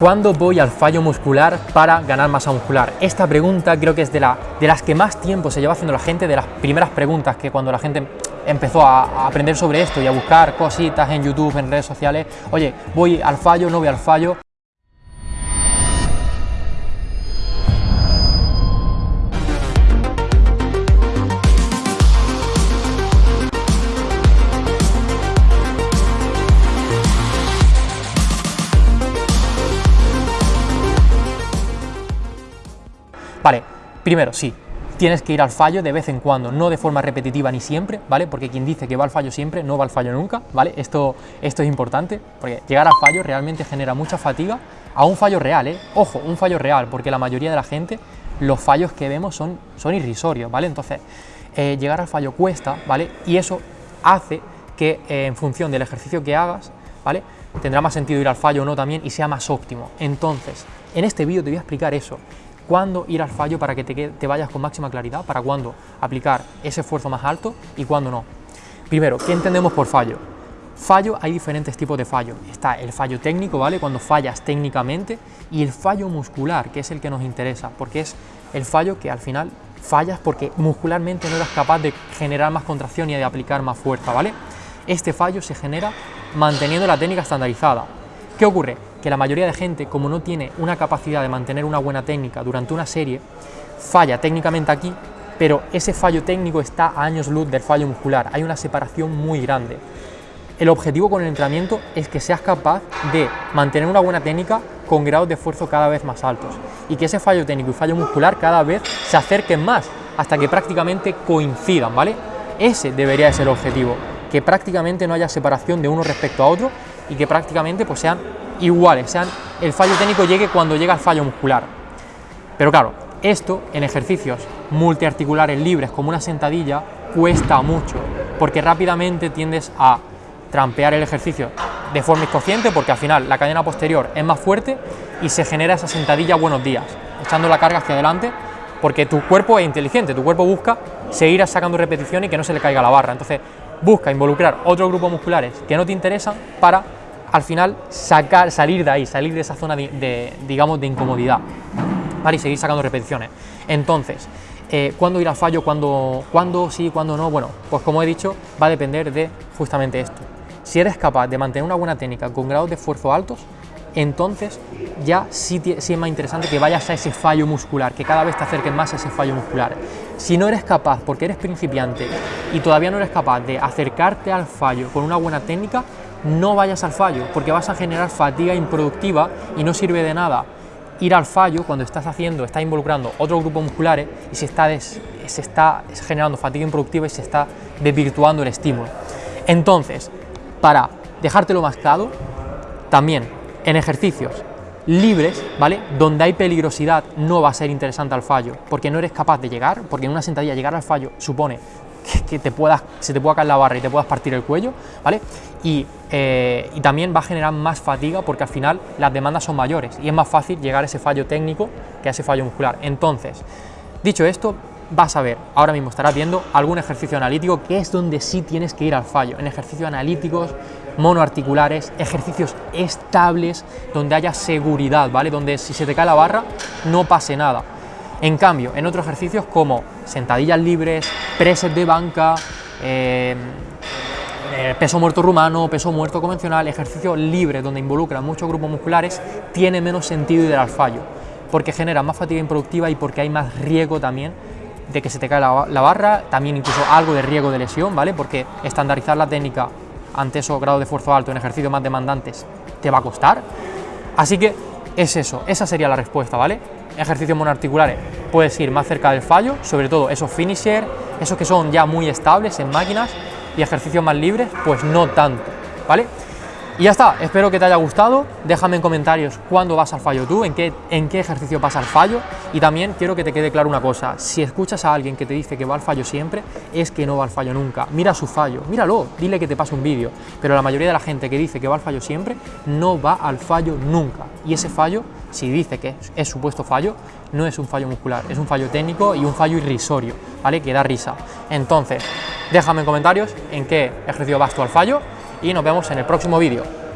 ¿Cuándo voy al fallo muscular para ganar masa muscular? Esta pregunta creo que es de, la, de las que más tiempo se lleva haciendo la gente, de las primeras preguntas que cuando la gente empezó a, a, aprender sobre esto y a buscar cositas en YouTube, en redes sociales, oye, voy al fallo, no voy al fallo. Vale, primero, sí, tienes que ir al fallo de vez en cuando, no de forma repetitiva ni siempre, ¿vale? Porque quien dice que va al fallo siempre, no va al fallo nunca, ¿vale? Esto, esto es importante, porque llegar al fallo realmente genera mucha fatiga, a un fallo real, ¿eh? Ojo, un fallo real, porque la mayoría de la gente, los fallos que vemos son, son irrisorios, ¿vale? Entonces, eh, llegar al fallo cuesta, ¿vale? Y eso hace que eh, en función del ejercicio que hagas, ¿vale? Tendrá más sentido ir al fallo o no también y sea más óptimo. Entonces, en este vídeo te voy a explicar eso, cuándo ir al fallo para que te, vayas con máxima claridad, para cuándo aplicar ese esfuerzo más alto y cuándo no. Primero, ¿qué entendemos por fallo? Fallo, hay diferentes tipos de fallo. Está el fallo técnico, ¿vale? Cuando fallas técnicamente, y el fallo muscular, que es el que nos interesa, porque es el fallo que al final fallas porque muscularmente no eres capaz de generar más contracción y de aplicar más fuerza, ¿vale? Este fallo se genera manteniendo la técnica estandarizada. ¿Qué ocurre? Que la mayoría de gente, como no tiene una capacidad de mantener una buena técnica durante una serie, falla técnicamente aquí, pero ese fallo técnico está a años luz del fallo muscular. Hay una separación muy grande. El objetivo con el entrenamiento es que seas capaz de mantener una buena técnica con grados de esfuerzo cada vez más altos y que ese fallo técnico y fallo muscular cada vez se acerquen más hasta que prácticamente coincidan, ¿vale? Ese debería ser el objetivo, que prácticamente no haya separación de uno respecto a otro y que prácticamente pues, sean iguales, sean el fallo técnico llegue cuando llega el fallo muscular. Pero claro, esto en ejercicios multiarticulares libres como una sentadilla cuesta mucho, porque rápidamente tiendes a trampear el ejercicio de forma inconsciente, porque al final la cadena posterior es más fuerte y se genera esa sentadilla buenos días, echando la carga hacia adelante, porque tu cuerpo es inteligente, tu cuerpo busca seguir sacando repetición y que no se le caiga la barra. Entonces, busca involucrar otros grupos musculares que no te interesan para al final sacar, salir de ahí, salir de esa zona de, digamos, de incomodidad, ¿vale? Y seguir sacando repeticiones. Entonces, eh, ¿cuándo ir al fallo? ¿Cuándo, ¿Cuándo sí? ¿Cuándo no? Bueno, pues como he dicho, va a depender de justamente esto. Si eres capaz de mantener una buena técnica con grados de esfuerzo altos, entonces ya sí, es más interesante que vayas a ese fallo muscular, que cada vez te acerques más a ese fallo muscular. Si no eres capaz, porque eres principiante y todavía no eres capaz de acercarte al fallo con una buena técnica, no vayas al fallo, porque vas a generar fatiga improductiva y no sirve de nada ir al fallo cuando estás haciendo, estás involucrando otros grupos musculares y se está, des, se está generando fatiga improductiva y se está desvirtuando el estímulo. Entonces, para dejártelo más claro, también en ejercicios libres, ¿vale? Donde hay peligrosidad no va a ser interesante al fallo, porque no eres capaz de llegar, porque en una sentadilla llegar al fallo supone que te puedas, se te pueda caer la barra y te puedas partir el cuello, ¿vale? Y, eh, y, también va a generar más fatiga porque al final las demandas son mayores y es más fácil llegar a ese fallo técnico que a ese fallo muscular. Entonces, dicho esto, vas a ver, ahora mismo estarás viendo algún ejercicio analítico que es donde sí tienes que ir al fallo, en ejercicios analíticos, monoarticulares, ejercicios estables, donde haya seguridad, ¿vale? Donde si se te cae la barra no pase nada. En cambio, en otros ejercicios como sentadillas libres, preses de banca, eh, eh, peso muerto rumano, peso muerto convencional, ejercicio libre donde involucran muchos grupos musculares, tiene menos sentido ir al fallo, porque genera más fatiga improductiva y porque hay más riesgo también de que se te la, la, barra, también incluso algo de riesgo de lesión, ¿vale? Porque estandarizar la técnica ante esos grados de esfuerzo alto en ejercicios más demandantes te va a costar. Así que es eso, esa sería la respuesta, ¿vale? Ejercicios monoarticulares, puedes ir más cerca del fallo, sobre todo esos finisher, esos que son ya muy estables en máquinas, y ejercicios más libres, pues no tanto, ¿vale? Y ya está, espero que te haya gustado, déjame en comentarios cuándo vas al fallo tú, en qué, en qué ejercicio pasa al fallo. Y también quiero que te quede claro una cosa, si escuchas a alguien que te dice que va al fallo siempre, es que no va al fallo nunca, mira su fallo, míralo, dile que te pase un vídeo, pero la mayoría de la gente que dice que va al fallo siempre, no va al fallo nunca. Y ese fallo, si dice que es, es supuesto fallo, no es un fallo muscular, es un fallo técnico y un fallo irrisorio, ¿vale? Que da risa. Entonces, déjame en comentarios en qué ejercicio vas tú al fallo y nos vemos en el próximo vídeo.